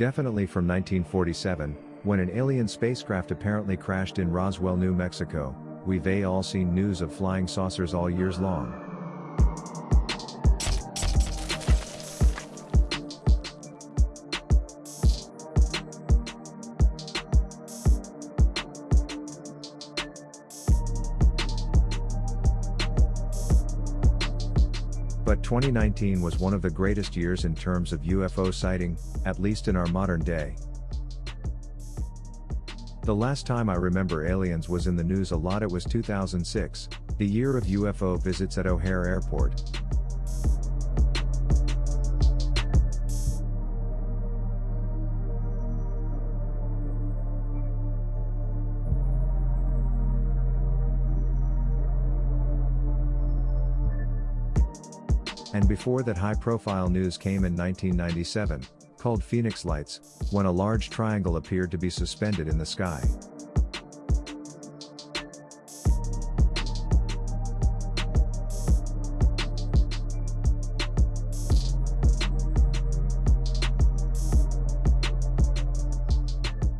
Definitely from 1947, when an alien spacecraft apparently crashed in Roswell, New Mexico, we've all seen news of flying saucers all years long. But 2019 was one of the greatest years in terms of UFO sighting, at least in our modern day. The last time I remember aliens was in the news a lot it was 2006, the year of UFO visits at O'Hare Airport. And before that high profile news came in 1997, called Phoenix Lights, when a large triangle appeared to be suspended in the sky.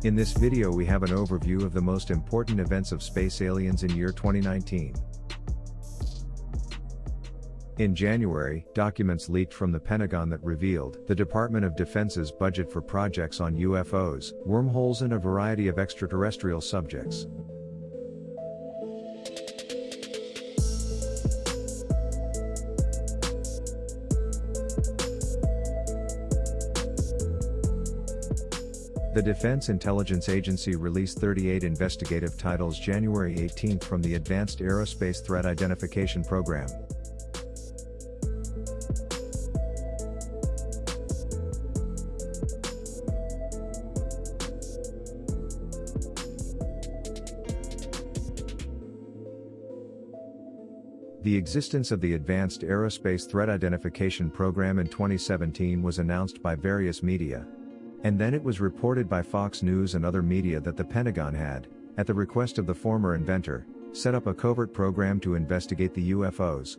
In this video we have an overview of the most important events of space aliens in year 2019. In January, documents leaked from the Pentagon that revealed the Department of Defense's budget for projects on UFOs, wormholes and a variety of extraterrestrial subjects. The Defense Intelligence Agency released 38 investigative titles January 18 from the Advanced Aerospace Threat Identification Program. The existence of the Advanced Aerospace Threat Identification Program in 2017 was announced by various media. And then it was reported by Fox News and other media that the Pentagon had, at the request of the former inventor, set up a covert program to investigate the UFOs.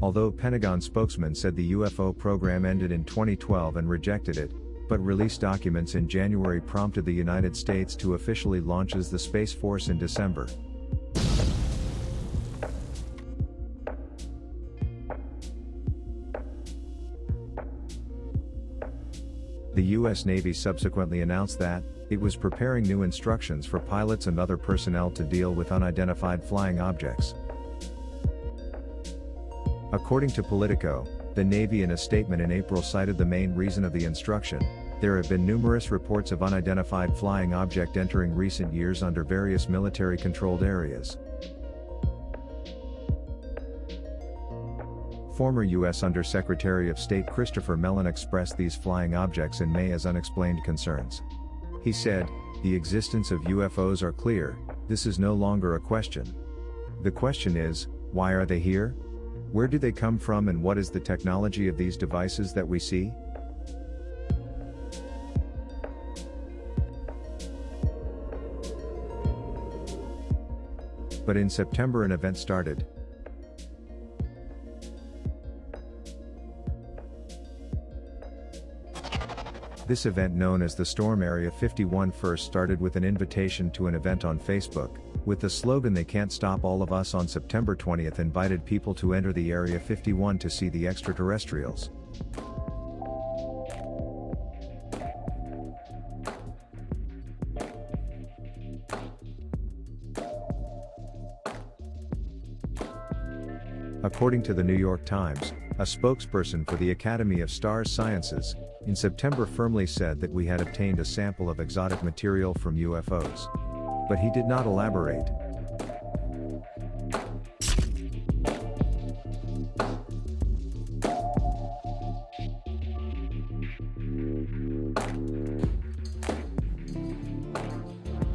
Although Pentagon spokesman said the UFO program ended in 2012 and rejected it, but released documents in January prompted the United States to officially launches the Space Force in December. The U.S. Navy subsequently announced that, it was preparing new instructions for pilots and other personnel to deal with unidentified flying objects. According to Politico, the Navy in a statement in April cited the main reason of the instruction, there have been numerous reports of unidentified flying object entering recent years under various military-controlled areas. Former U.S. Undersecretary of State Christopher Mellon expressed these flying objects in May as unexplained concerns. He said, the existence of UFOs are clear, this is no longer a question. The question is, why are they here? Where do they come from and what is the technology of these devices that we see? But in September an event started. This event known as the Storm Area 51 first started with an invitation to an event on Facebook, with the slogan They Can't Stop All of Us on September 20th invited people to enter the Area 51 to see the extraterrestrials. According to the New York Times, a spokesperson for the Academy of Stars Sciences, in September firmly said that we had obtained a sample of exotic material from UFOs. But he did not elaborate.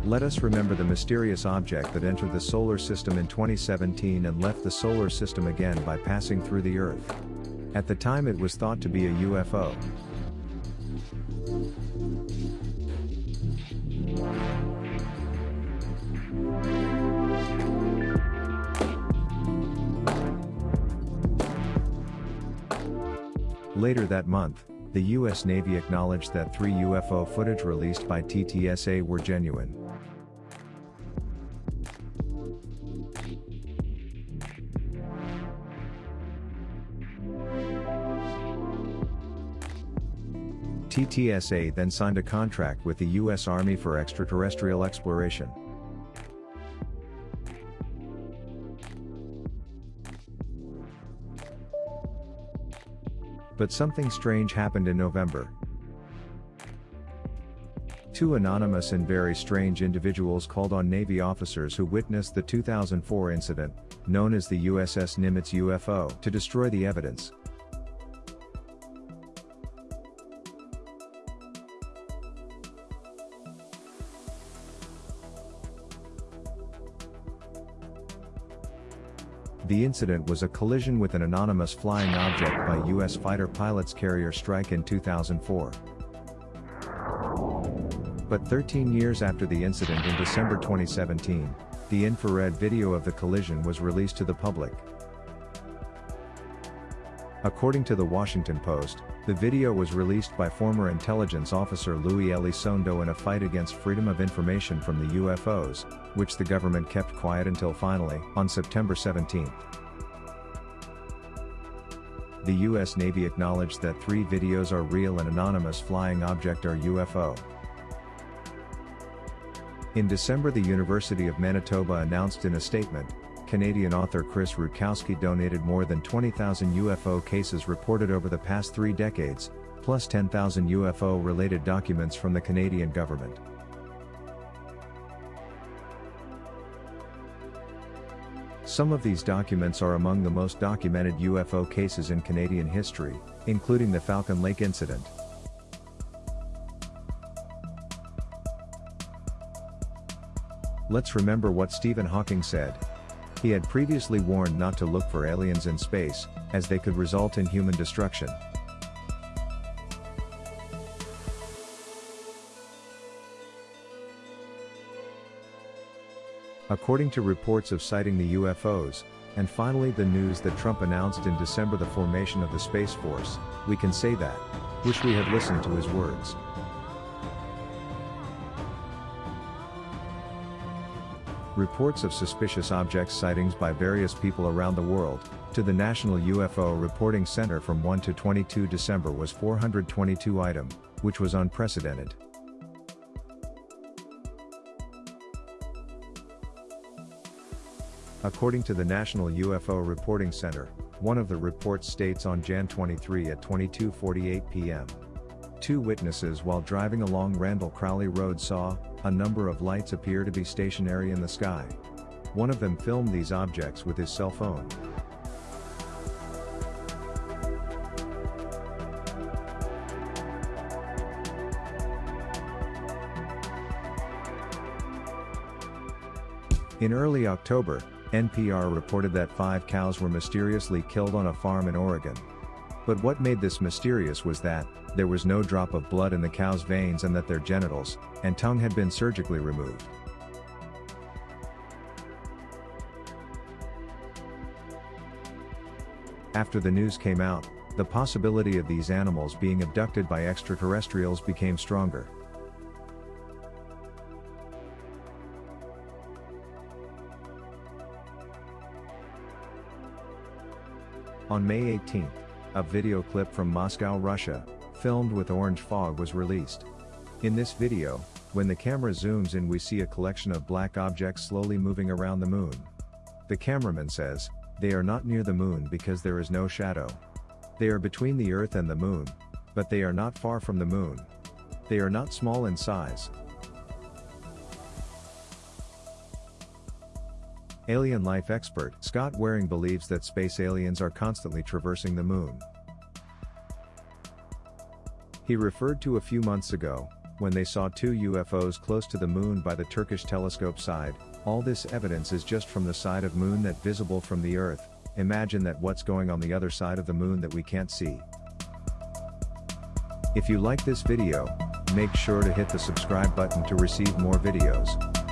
Let us remember the mysterious object that entered the solar system in 2017 and left the solar system again by passing through the Earth. At the time it was thought to be a UFO. Later that month, the US Navy acknowledged that three UFO footage released by TTSA were genuine. TTSA then signed a contract with the U.S. Army for extraterrestrial exploration. But something strange happened in November. Two anonymous and very strange individuals called on Navy officers who witnessed the 2004 incident, known as the USS Nimitz UFO, to destroy the evidence. The incident was a collision with an anonymous flying object by U.S. fighter pilots carrier strike in 2004. But 13 years after the incident in December 2017, the infrared video of the collision was released to the public. According to the Washington Post, the video was released by former intelligence officer Luis Elizondo in a fight against freedom of information from the UFOs, which the government kept quiet until finally, on September 17. The U.S. Navy acknowledged that three videos are real and anonymous flying object are UFO. In December the University of Manitoba announced in a statement, Canadian author Chris Rutkowski donated more than 20,000 UFO cases reported over the past three decades, plus 10,000 UFO-related documents from the Canadian government. Some of these documents are among the most documented UFO cases in Canadian history, including the Falcon Lake incident. Let's remember what Stephen Hawking said, he had previously warned not to look for aliens in space, as they could result in human destruction. According to reports of sighting the UFOs, and finally the news that Trump announced in December the formation of the Space Force, we can say that, wish we had listened to his words. Reports of suspicious objects sightings by various people around the world, to the National UFO Reporting Center from 1 to 22 December was 422 item, which was unprecedented. According to the National UFO Reporting Center, one of the reports states on Jan 23 at 22:48 p.m. Two witnesses while driving along Randall Crowley Road saw, a number of lights appear to be stationary in the sky. One of them filmed these objects with his cell phone. In early October, NPR reported that five cows were mysteriously killed on a farm in Oregon. But what made this mysterious was that, there was no drop of blood in the cow's veins and that their genitals and tongue had been surgically removed. After the news came out, the possibility of these animals being abducted by extraterrestrials became stronger. On May 18, a video clip from Moscow, Russia, filmed with orange fog was released. In this video, when the camera zooms in we see a collection of black objects slowly moving around the moon. The cameraman says, they are not near the moon because there is no shadow. They are between the earth and the moon, but they are not far from the moon. They are not small in size. Alien life expert Scott Waring believes that space aliens are constantly traversing the moon. He referred to a few months ago, when they saw two UFOs close to the moon by the Turkish telescope side, all this evidence is just from the side of moon that visible from the earth, imagine that what's going on the other side of the moon that we can't see. If you like this video, make sure to hit the subscribe button to receive more videos.